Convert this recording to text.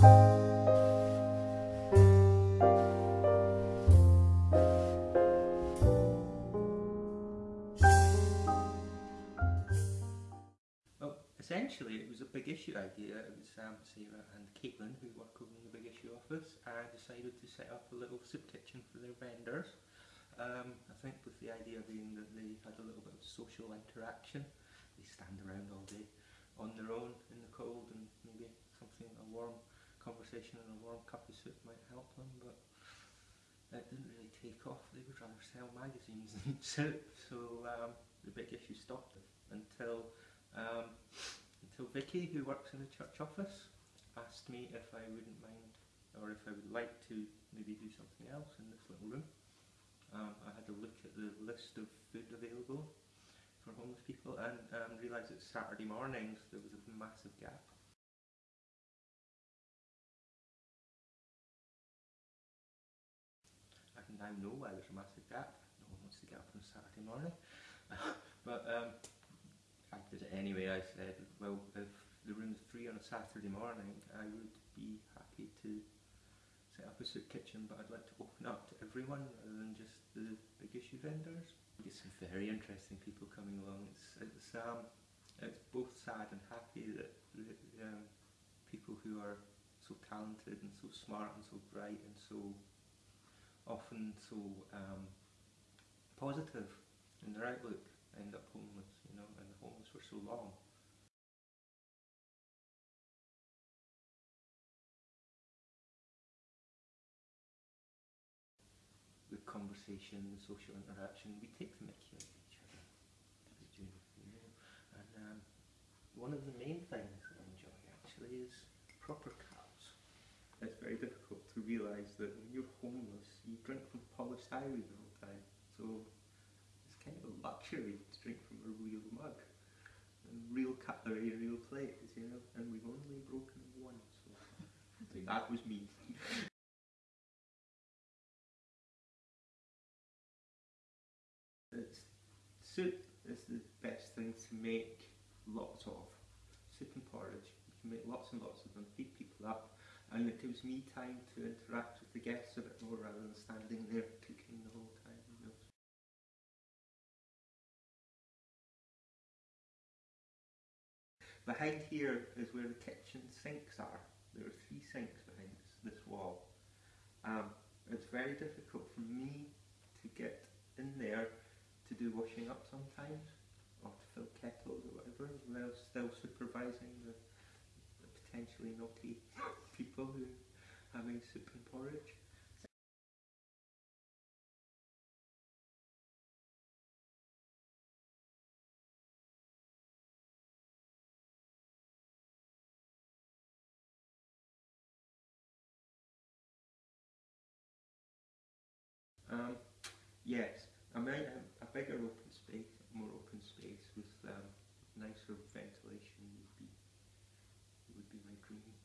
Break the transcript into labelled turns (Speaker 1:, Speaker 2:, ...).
Speaker 1: Well, essentially it was a big issue idea. It was um, Sarah and Caitlin, who work over in the big issue office, uh, decided to set up a little soup kitchen for their vendors. Um, I think with the idea being that they had a little bit of social interaction. They stand around all day on their own in the cold and maybe something, a warm conversation and a warm cup of soup might help them, but it didn't really take off. They would rather sell magazines than soup, so um, the big issue stopped until um, until Vicky, who works in the church office, asked me if I wouldn't mind or if I would like to maybe do something else in this little room. Um, I had a look at the list of food available for homeless people and um, realised that Saturday mornings there was a massive gap. I know there's a massive gap. No one wants to get up on a Saturday morning. but um, I did it anyway. I said, well, if the room's free on a Saturday morning, I would be happy to set up a soup kitchen, but I'd like to open up to everyone rather than just the big issue vendors. We get some very interesting people coming along. It's it's um it's both sad and happy that um, people who are so talented and so smart and so bright and so often so um, positive in their outlook end up homeless, you know, and homeless for so long. The conversation, the social interaction, we take the mickey each other. And um, one of the main things that I enjoy actually is proper cows. It's very difficult to realise that when you're from the whole time. So it's kind of a luxury to drink from a real mug. And real cutlery, a real plates, you know. And we've only broken one, so that was me. It's, soup is the best thing to make lots of. Soup and porridge. You can make lots and lots of them, feed people up, and it gives me time to interact with the guests a bit more rather than standing there cooking the whole time. You know. Behind here is where the kitchen sinks are. There are three sinks behind this, this wall. Um, it's very difficult for me to get in there to do washing up sometimes, or to fill kettles or whatever, while still supervising the, the potentially naughty people who are having soup and porridge. Um, yes, I might have a bigger open space, more open space with um, nicer ventilation would be would be my dream.